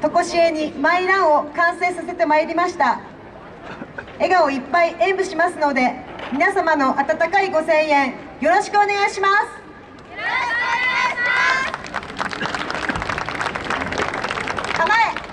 とこしえにマイランを完成させてまいりました。笑顔いっぱい演舞しますので皆様の温かいご声援よろしくお願いします。構え。